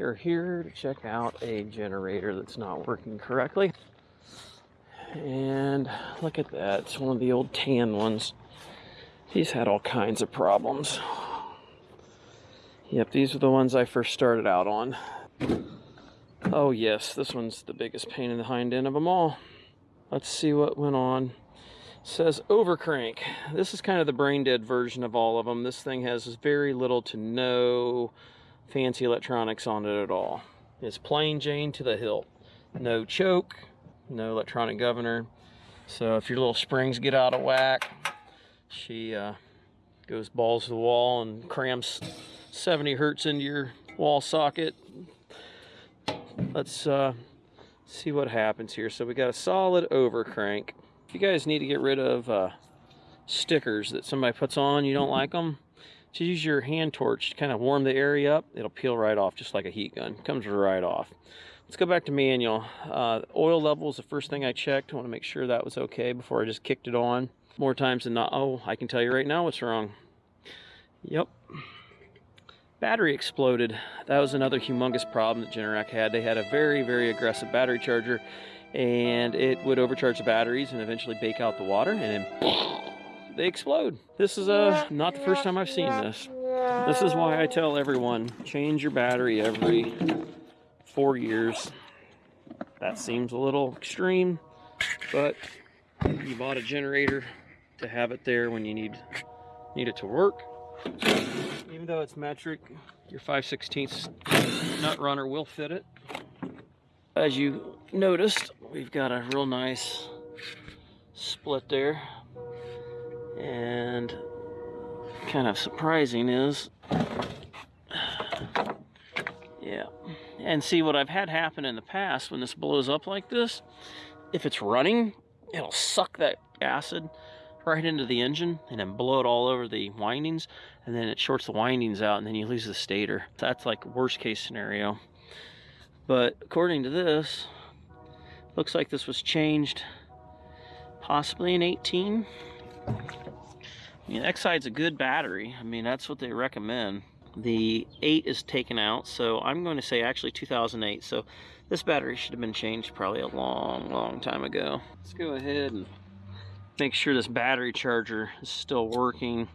we are here to check out a generator that's not working correctly. And look at that, it's one of the old tan ones. He's had all kinds of problems. Yep, these are the ones I first started out on. Oh yes, this one's the biggest pain in the hind end of them all. Let's see what went on. It says overcrank. This is kind of the brain dead version of all of them. This thing has very little to no fancy electronics on it at all. It's plain Jane to the hilt. No choke, no electronic governor. So if your little springs get out of whack, she uh, goes balls to the wall and crams 70 hertz into your wall socket. Let's uh, see what happens here. So we got a solid overcrank. If you guys need to get rid of uh, stickers that somebody puts on, you don't like them, just use your hand torch to kind of warm the area up. It'll peel right off just like a heat gun. Comes right off. Let's go back to manual. Uh, oil level is the first thing I checked. I want to make sure that was okay before I just kicked it on. More times than not. Oh, I can tell you right now what's wrong. Yep. Battery exploded. That was another humongous problem that Generac had. They had a very, very aggressive battery charger and it would overcharge the batteries and eventually bake out the water and then they explode. This is uh, not the first time I've seen this. This is why I tell everyone, change your battery every four years. That seems a little extreme, but you bought a generator to have it there when you need need it to work. Even though it's metric, your 5 16 nut runner will fit it. As you noticed, we've got a real nice split there. And kind of surprising is, yeah. And see what I've had happen in the past when this blows up like this, if it's running, it'll suck that acid right into the engine and then blow it all over the windings and then it shorts the windings out and then you lose the stator. That's like worst case scenario. But according to this, looks like this was changed possibly in 18. I mean, Exide's a good battery. I mean, that's what they recommend. The 8 is taken out, so I'm going to say actually 2008. So this battery should have been changed probably a long, long time ago. Let's go ahead and make sure this battery charger is still working.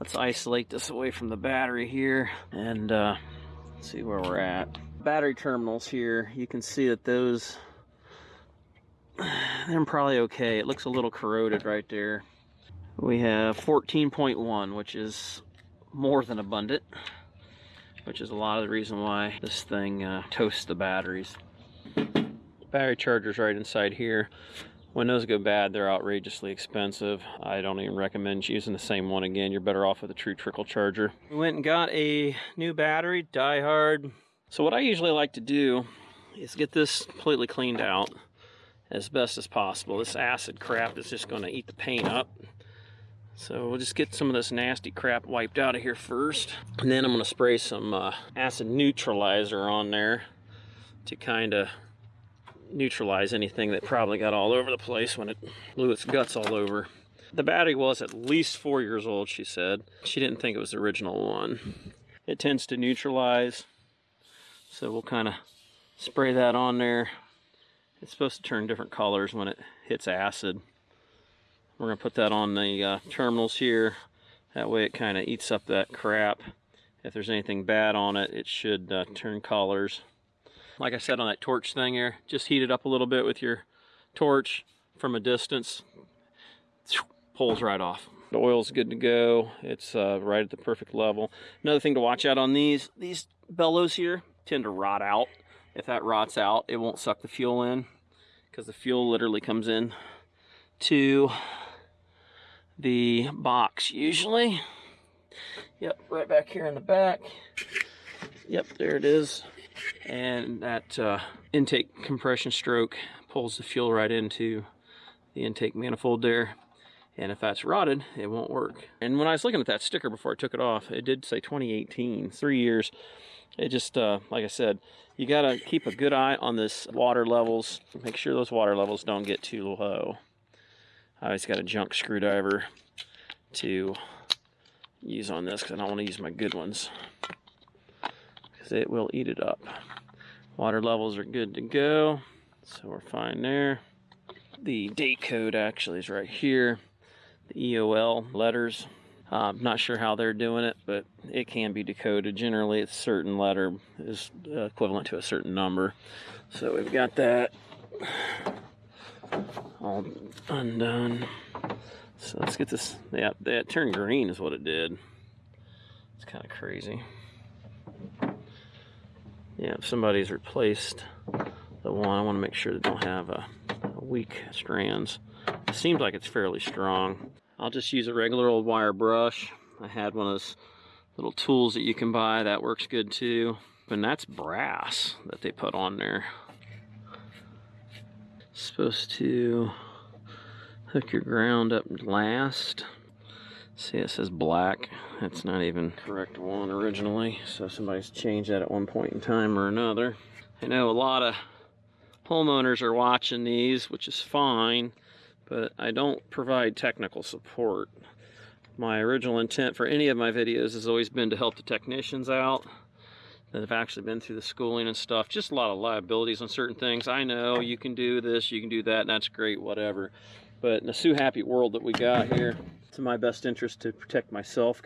Let's isolate this away from the battery here and uh, see where we're at. Battery terminals here, you can see that those, they're probably okay. It looks a little corroded right there. We have 14.1, which is more than abundant, which is a lot of the reason why this thing uh, toasts the batteries. Battery charger's right inside here. When those go bad, they're outrageously expensive. I don't even recommend using the same one again. You're better off with a true trickle charger. We went and got a new battery, Die-Hard. So what I usually like to do is get this completely cleaned out as best as possible. This acid crap is just going to eat the paint up. So we'll just get some of this nasty crap wiped out of here first. And then I'm to spray some uh, acid neutralizer on there to kind of neutralize anything that probably got all over the place when it blew its guts all over. The battery was at least four years old, she said. She didn't think it was the original one. It tends to neutralize, so we'll kind of spray that on there. It's supposed to turn different colors when it hits acid. We're going to put that on the uh, terminals here. That way it kind of eats up that crap. If there's anything bad on it, it should uh, turn colors like I said on that torch thing here, just heat it up a little bit with your torch from a distance. Pulls right off. The oil's good to go. It's uh, right at the perfect level. Another thing to watch out on these, these bellows here tend to rot out. If that rots out, it won't suck the fuel in because the fuel literally comes in to the box usually. Yep, right back here in the back. Yep, there it is. And that uh, intake compression stroke pulls the fuel right into the intake manifold there. And if that's rotted it won't work. And when I was looking at that sticker before I took it off it did say 2018 three years. It just uh, like I said you got to keep a good eye on this water levels. Make sure those water levels don't get too low I always got a junk screwdriver to use on this because I don't want to use my good ones because it will eat it up. Water levels are good to go, so we're fine there. The date code actually is right here. The EOL letters. I'm uh, not sure how they're doing it, but it can be decoded. Generally, a certain letter is equivalent to a certain number. So we've got that all undone. So let's get this. Yeah, that turned green is what it did. It's kind of crazy. Yeah, if somebody's replaced the one, I want to make sure they don't have a, a weak strands. It seems like it's fairly strong. I'll just use a regular old wire brush. I had one of those little tools that you can buy. That works good too. And that's brass that they put on there. Supposed to hook your ground up last. See, it says black. That's not even correct one originally. So somebody's changed that at one point in time or another. I know a lot of homeowners are watching these, which is fine, but I don't provide technical support. My original intent for any of my videos has always been to help the technicians out that have actually been through the schooling and stuff. Just a lot of liabilities on certain things. I know you can do this, you can do that, and that's great, whatever. But in the Sue Happy world that we got here, it's in my best interest to protect myself.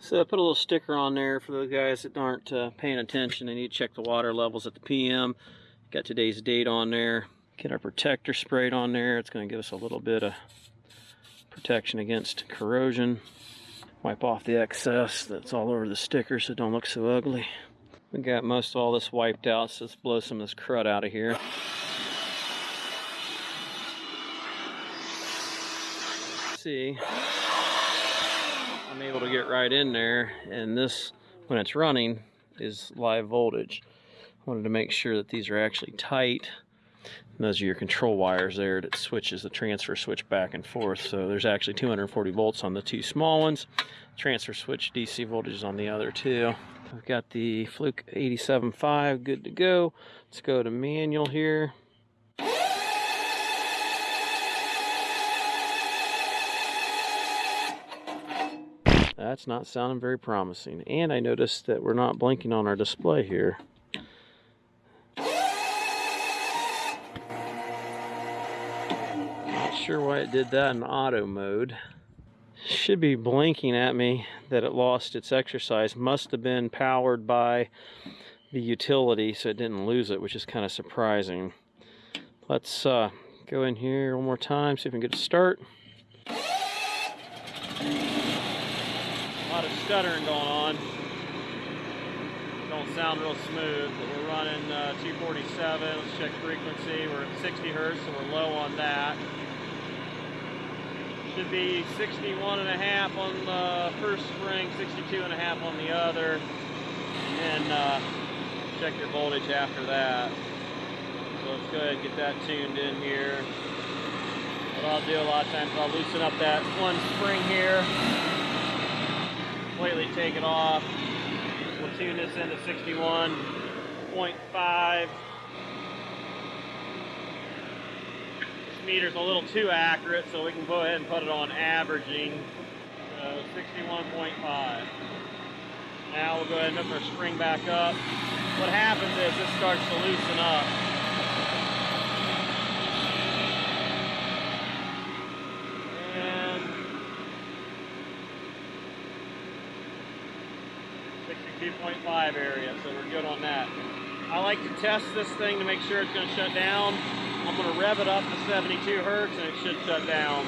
So I put a little sticker on there for the guys that aren't uh, paying attention. They need to check the water levels at the PM. Got today's date on there. Get our protector sprayed on there. It's going to give us a little bit of protection against corrosion. Wipe off the excess that's all over the sticker so it don't look so ugly. We got most of all this wiped out, so let's blow some of this crud out of here. see, I'm able to get right in there and this, when it's running, is live voltage. I wanted to make sure that these are actually tight. Those are your control wires there that switches the transfer switch back and forth. So there's actually 240 volts on the two small ones. Transfer switch DC voltage on the other two. I've got the Fluke 87.5 good to go. Let's go to manual here. That's not sounding very promising. And I noticed that we're not blinking on our display here. Sure why it did that in auto mode. Should be blinking at me that it lost its exercise. Must have been powered by the utility so it didn't lose it, which is kind of surprising. Let's uh, go in here one more time, see if we can get a start. A lot of stuttering going on. Don't sound real smooth, but we're running uh, 247. Let's check frequency. We're at 60 hertz, so we're low on that. Should be 61 and a half on the first spring, 62 and a half on the other. And uh, check your voltage after that. So let's go ahead and get that tuned in here. What I'll do a lot of times, I'll loosen up that one spring here completely take it off. We'll tune this into 61.5. meter's a little too accurate, so we can go ahead and put it on averaging. Uh, so 61.5. Now we'll go ahead and hook our spring back up. What happens is this starts to loosen up. And 62.5 area, so we're good on that. I like to test this thing to make sure it's going to shut down. I'm going to rev it up to 72 hertz and it should shut down.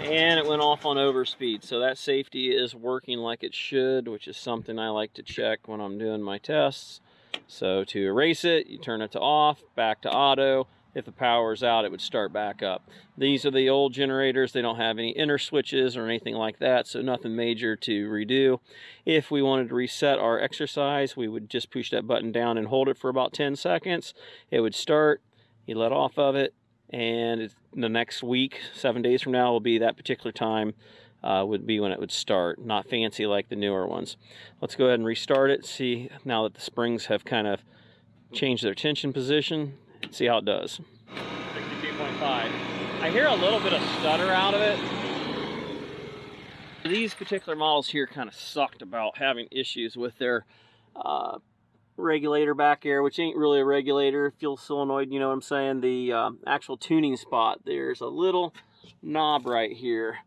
And it went off on overspeed, so that safety is working like it should, which is something I like to check when I'm doing my tests. So to erase it, you turn it to off, back to auto, if the power is out, it would start back up. These are the old generators. They don't have any inner switches or anything like that, so nothing major to redo. If we wanted to reset our exercise, we would just push that button down and hold it for about 10 seconds. It would start, you let off of it, and the next week, seven days from now, will be that particular time uh, would be when it would start. Not fancy like the newer ones. Let's go ahead and restart it. See now that the springs have kind of changed their tension position see how it does. 62.5. I hear a little bit of stutter out of it. These particular models here kind of sucked about having issues with their uh, regulator back here, which ain't really a regulator, fuel solenoid, you know what I'm saying? The uh, actual tuning spot, there's a little knob right here.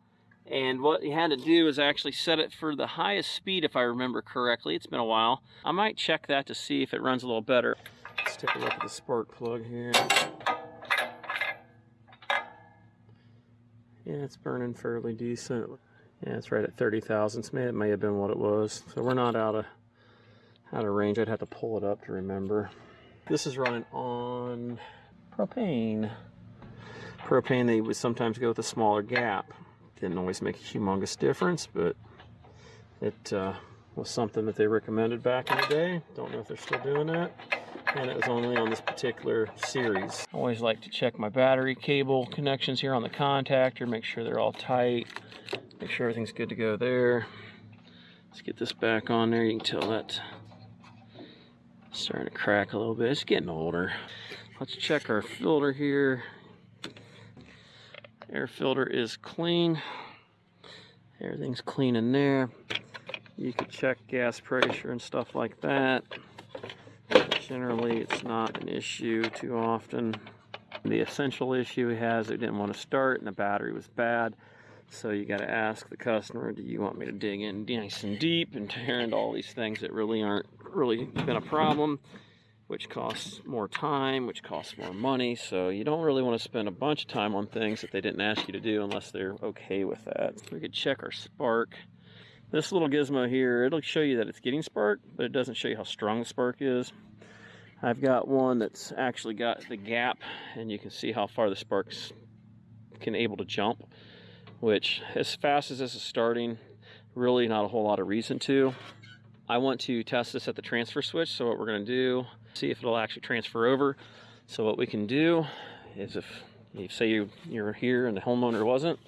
And what you had to do is actually set it for the highest speed, if I remember correctly. It's been a while. I might check that to see if it runs a little better. Let's take a look at the spark plug here. Yeah, it's burning fairly decent. Yeah, it's right at 30 thousandths. It may have been what it was. So we're not out of out of range. I'd have to pull it up to remember. This is running on propane. Propane, they would sometimes go with a smaller gap. Didn't always make a humongous difference, but it uh, was something that they recommended back in the day. Don't know if they're still doing that. And it was only on this particular series. I always like to check my battery cable connections here on the contactor, make sure they're all tight, make sure everything's good to go there. Let's get this back on there. You can tell that starting to crack a little bit. It's getting older. Let's check our filter here. Air filter is clean. Everything's clean in there. You can check gas pressure and stuff like that. Generally, it's not an issue too often. The essential issue he has, it didn't want to start and the battery was bad. So you got to ask the customer, do you want me to dig in nice and deep and tear into all these things that really aren't really been a problem, which costs more time, which costs more money. So you don't really want to spend a bunch of time on things that they didn't ask you to do unless they're okay with that. We could check our spark. This little gizmo here, it'll show you that it's getting spark, but it doesn't show you how strong the spark is. I've got one that's actually got the gap, and you can see how far the sparks can able to jump which as fast as this is starting, really not a whole lot of reason to. I want to test this at the transfer switch. So what we're gonna do, see if it'll actually transfer over. So what we can do is if you say you, you're here and the homeowner wasn't,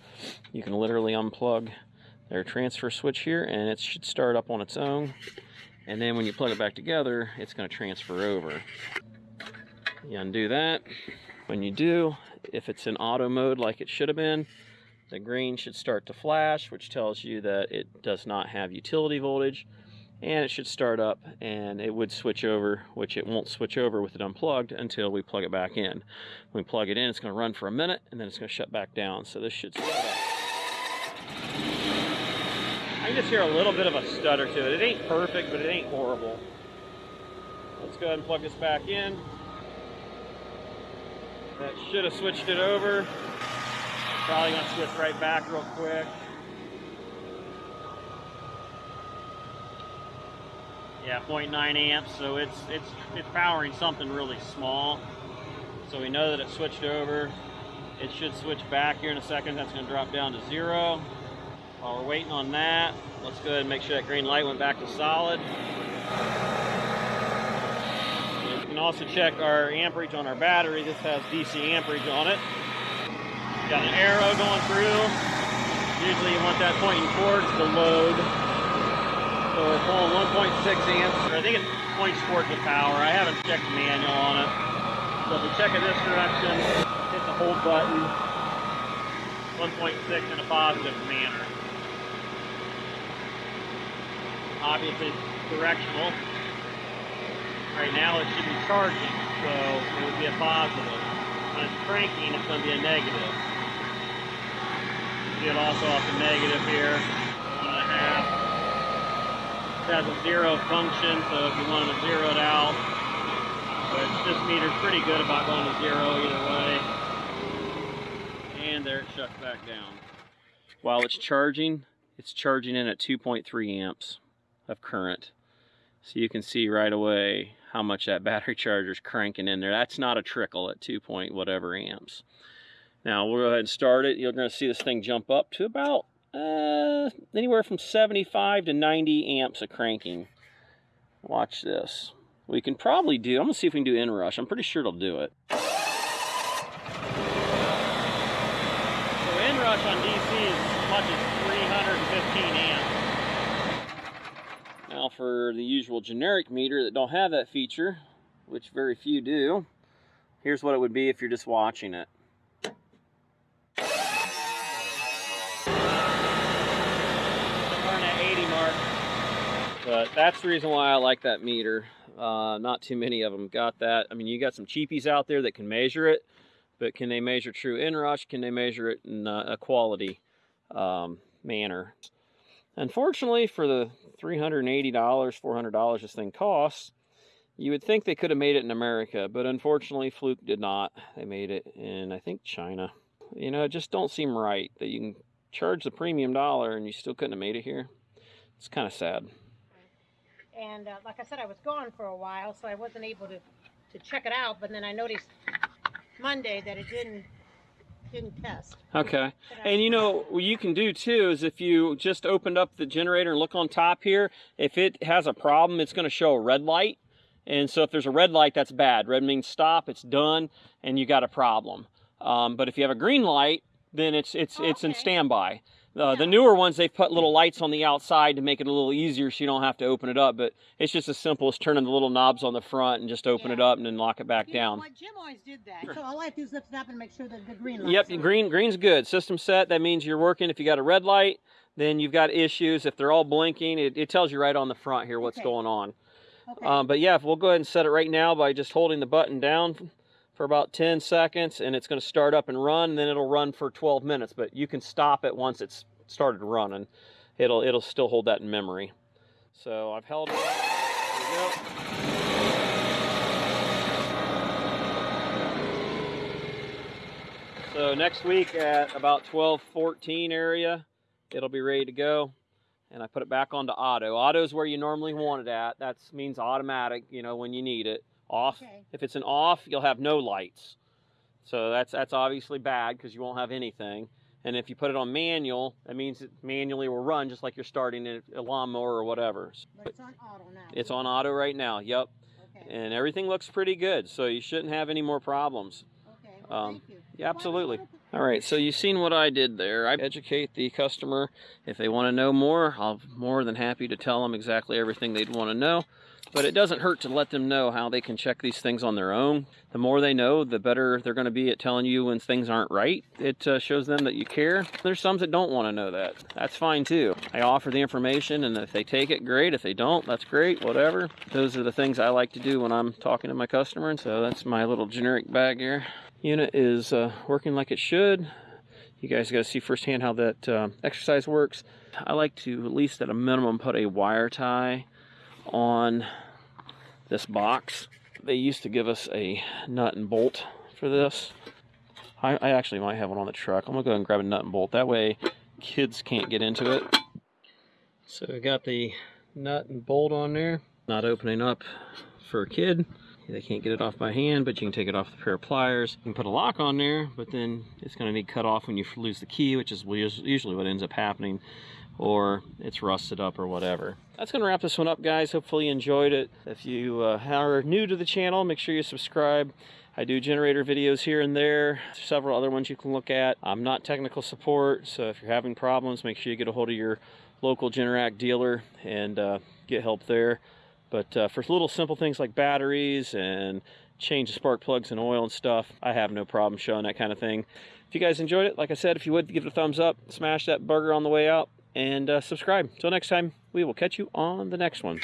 you can literally unplug their transfer switch here and it should start up on its own. And then when you plug it back together, it's gonna transfer over. You undo that. When you do, if it's in auto mode like it should have been, the green should start to flash, which tells you that it does not have utility voltage. And it should start up and it would switch over, which it won't switch over with it unplugged until we plug it back in. When we plug it in, it's gonna run for a minute and then it's gonna shut back down. So this should start up. Just hear a little bit of a stutter to it. It ain't perfect, but it ain't horrible. Let's go ahead and plug this back in. That should have switched it over. Probably gonna switch right back real quick. Yeah, 0.9 amps, so it's it's it's powering something really small. So we know that it switched over. It should switch back here in a second. That's gonna drop down to zero. While we're waiting on that, let's go ahead and make sure that green light went back to solid. You can also check our amperage on our battery. This has DC amperage on it. Got an arrow going through. Usually you want that pointing towards the load. So we're pulling 1.6 amps. I think it points towards the power. I haven't checked the manual on it. So if we check it this direction, hit the hold button, 1.6 in a positive manner. Obviously directional. Right now it should be charging, so it would be a positive. When it's cranking, it's going to be a negative see it also off the negative here, one and a half. It has a zero function, so if you wanted to zero it out, but this meter's pretty good about going to zero either way. And there it shuts back down. While it's charging, it's charging in at 2.3 amps of current. So you can see right away how much that battery charger is cranking in there. That's not a trickle at 2 point whatever amps. Now we'll go ahead and start it. You're going to see this thing jump up to about uh, anywhere from 75 to 90 amps of cranking. Watch this. We can probably do, I'm going to see if we can do inrush. I'm pretty sure it'll do it. So inrush on DC is as much as 315 amps. Now for the usual generic meter that don't have that feature, which very few do, here's what it would be if you're just watching it. But that's the reason why I like that meter. Uh, not too many of them got that. I mean, you got some cheapies out there that can measure it, but can they measure true inrush? Can they measure it in uh, a quality um, manner? Unfortunately, for the $380, $400 this thing costs, you would think they could have made it in America, but unfortunately, Fluke did not. They made it in, I think, China. You know, it just don't seem right that you can charge the premium dollar and you still couldn't have made it here. It's kind of sad. And uh, like I said, I was gone for a while, so I wasn't able to, to check it out. But then I noticed Monday that it didn't didn't test. Okay. And you know, what you can do too is if you just opened up the generator and look on top here, if it has a problem, it's going to show a red light. And so if there's a red light, that's bad. Red means stop, it's done, and you got a problem. Um, but if you have a green light, then it's it's it's in standby. Uh, The newer ones, they've put little lights on the outside to make it a little easier so you don't have to open it up. But it's just as simple as turning the little knobs on the front and just open it up and then lock it back You know down. what? Jim always did that. So all I have to do is lift it up and make sure that the green light. Yep, green green's good. System set, that means you're working. If you got a red light, then you've got issues. If they're all blinking, it, it tells you right on the front here what's Okay. going on. Okay. Um, but yeah, we'll go ahead and set it right now by just holding the button down for about 10 seconds and it's going to start up and run and then it'll run for 12 minutes but you can stop it once it's started running it'll it'll still hold that in memory so I've held it so next week at about 12:14 area it'll be ready to go and I put it back onto auto. Auto is where you normally want it at. That means automatic, you know, when you need it. Off. Okay. If it's an off, you'll have no lights. So that's that's obviously bad because you won't have anything. And if you put it on manual, that means it manually will run just like you're starting a, lawnmower or whatever. but it's on auto now. It's on auto right now. Yep. Okay. And everything looks pretty good, so you shouldn't have any more problems. Okay. Well, um, thank you. yeah, absolutely. All right, so you've seen what I did there. I educate the customer. If they want to know more, I'm more than happy to tell them exactly everything they'd want to know. But it doesn't hurt to let them know how they can check these things on their own. The more they know, the better they're going to be at telling you when things aren't right. It uh, shows them that you care. There's some that don't want to know that. That's fine too. I offer the information, and if they take it, great. If they don't, that's great, whatever. Those are the things I like to do when I'm talking to my customer. And so that's my little generic bag here. Unit is uh, working like it should. You guys got to see firsthand how that uh, exercise works. I like to, at least at a minimum, put a wire tie on this box. They used to give us a nut and bolt for this. I, I actually might have one on the truck. I'm gonna go ahead and grab a nut and bolt. That way kids can't get into it. So we got the nut and bolt on there. Not opening up for a kid. They can't get it off by hand, but you can take it off with a pair of pliers. You can put a lock on there, but then it's going to need cut off when you lose the key, which is usually what ends up happening, or it's rusted up or whatever. That's going to wrap this one up, guys. Hopefully you enjoyed it. If you uh, are new to the channel, make sure you subscribe. I do generator videos here and there, several other ones you can look at. I'm not technical support, so if you're having problems, make sure you get a hold of your local Generac dealer and uh, get help there. But uh, for little simple things like batteries and change the spark plugs and oil and stuff, I have no problem showing that kind of thing. If you guys enjoyed it, like I said, if you would, give it a thumbs up, smash that burger on the way out, and uh, subscribe. Until next time, we will catch you on the next one.